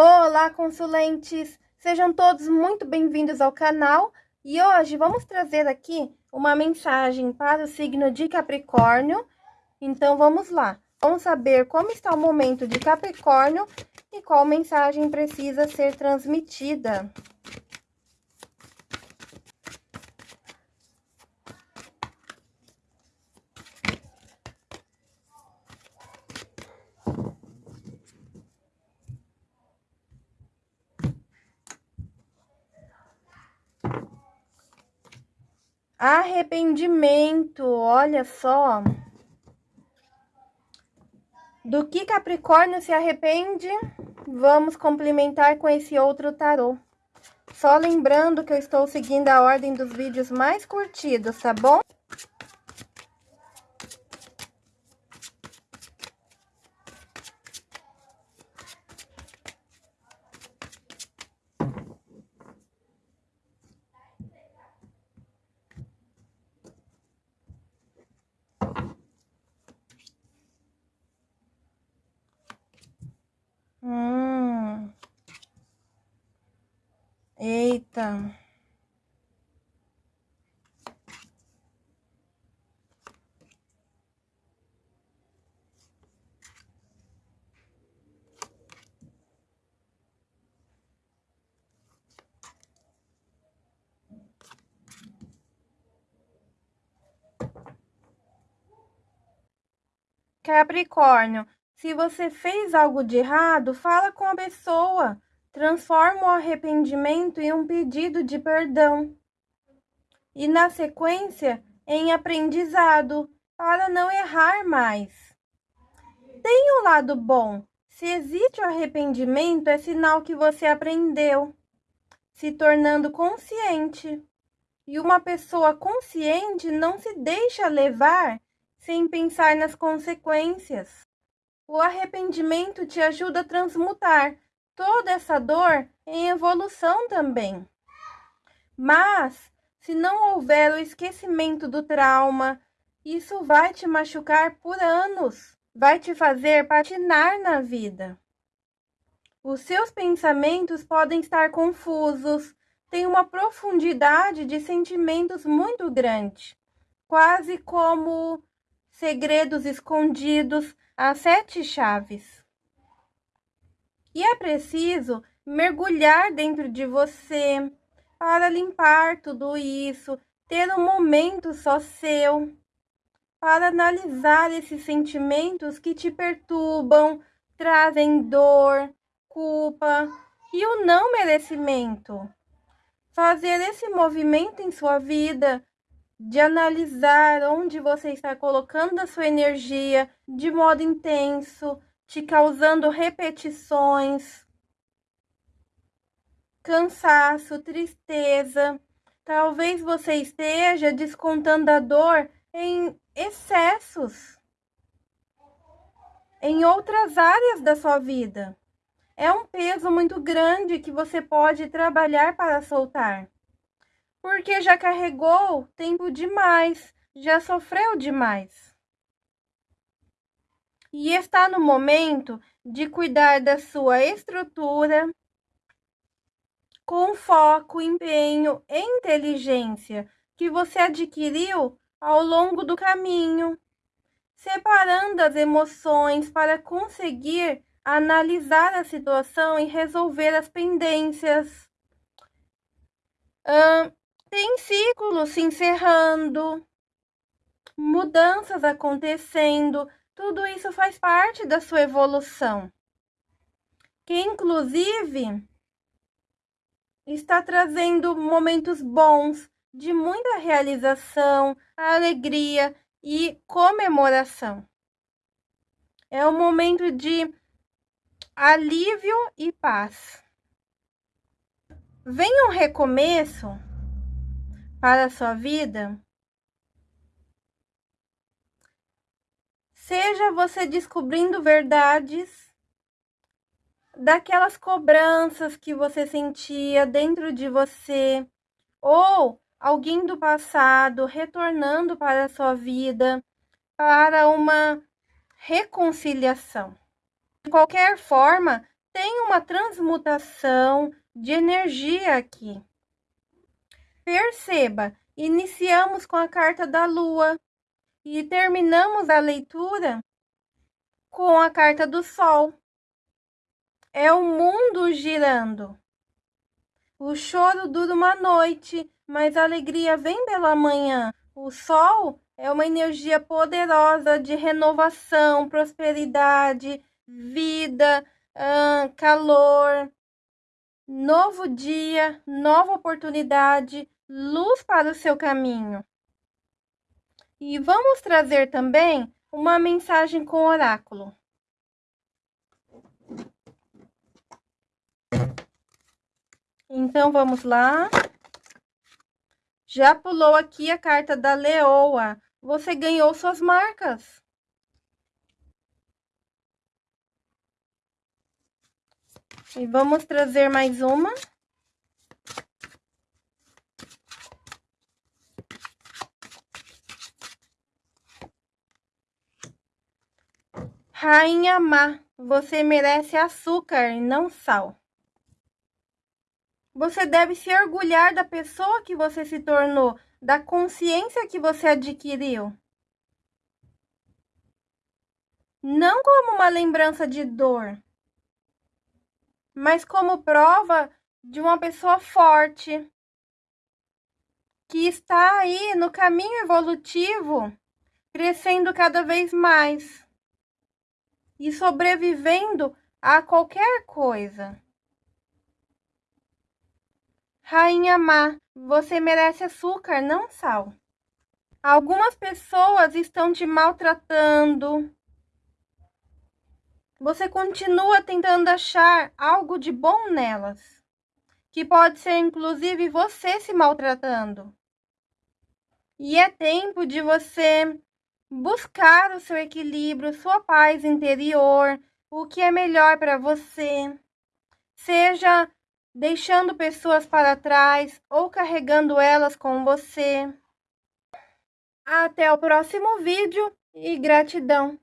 Olá, consulentes! Sejam todos muito bem-vindos ao canal e hoje vamos trazer aqui uma mensagem para o signo de Capricórnio. Então, vamos lá. Vamos saber como está o momento de Capricórnio e qual mensagem precisa ser transmitida. Arrependimento, olha só. Do que Capricórnio se arrepende? Vamos complementar com esse outro tarô. Só lembrando que eu estou seguindo a ordem dos vídeos mais curtidos, tá bom? Eita. Capricórnio, se você fez algo de errado, fala com a pessoa transforma o arrependimento em um pedido de perdão e, na sequência, em aprendizado para não errar mais. Tem um lado bom. Se existe o arrependimento, é sinal que você aprendeu, se tornando consciente. E uma pessoa consciente não se deixa levar sem pensar nas consequências. O arrependimento te ajuda a transmutar toda essa dor em evolução também. Mas, se não houver o esquecimento do trauma, isso vai te machucar por anos, vai te fazer patinar na vida. Os seus pensamentos podem estar confusos, têm uma profundidade de sentimentos muito grande, quase como segredos escondidos a sete chaves. E é preciso mergulhar dentro de você para limpar tudo isso, ter um momento só seu para analisar esses sentimentos que te perturbam, trazem dor, culpa e o não merecimento. Fazer esse movimento em sua vida de analisar onde você está colocando a sua energia de modo intenso, te causando repetições, cansaço, tristeza. Talvez você esteja descontando a dor em excessos, em outras áreas da sua vida. É um peso muito grande que você pode trabalhar para soltar. Porque já carregou tempo demais, já sofreu demais e está no momento de cuidar da sua estrutura com foco, empenho e inteligência que você adquiriu ao longo do caminho, separando as emoções para conseguir analisar a situação e resolver as pendências. Hum, tem ciclos se encerrando, mudanças acontecendo, tudo isso faz parte da sua evolução, que inclusive está trazendo momentos bons de muita realização, alegria e comemoração. É um momento de alívio e paz. Vem um recomeço para a sua vida Seja você descobrindo verdades daquelas cobranças que você sentia dentro de você, ou alguém do passado retornando para a sua vida para uma reconciliação. De qualquer forma, tem uma transmutação de energia aqui. Perceba, iniciamos com a carta da lua e terminamos a leitura com a carta do sol. É o mundo girando. O choro dura uma noite, mas a alegria vem pela manhã. O sol é uma energia poderosa de renovação, prosperidade, vida, calor, novo dia, nova oportunidade, luz para o seu caminho. E vamos trazer também uma mensagem com oráculo. Então vamos lá. Já pulou aqui a carta da leoa. Você ganhou suas marcas. E vamos trazer mais uma. Rainha má, você merece açúcar e não sal. Você deve se orgulhar da pessoa que você se tornou, da consciência que você adquiriu. Não como uma lembrança de dor, mas como prova de uma pessoa forte que está aí no caminho evolutivo, crescendo cada vez mais e sobrevivendo a qualquer coisa. Rainha má, você merece açúcar, não sal. Algumas pessoas estão te maltratando. Você continua tentando achar algo de bom nelas, que pode ser inclusive você se maltratando. E é tempo de você buscar o seu equilíbrio, sua paz interior, o que é melhor para você. Seja deixando pessoas para trás ou carregando elas com você. Até o próximo vídeo e gratidão!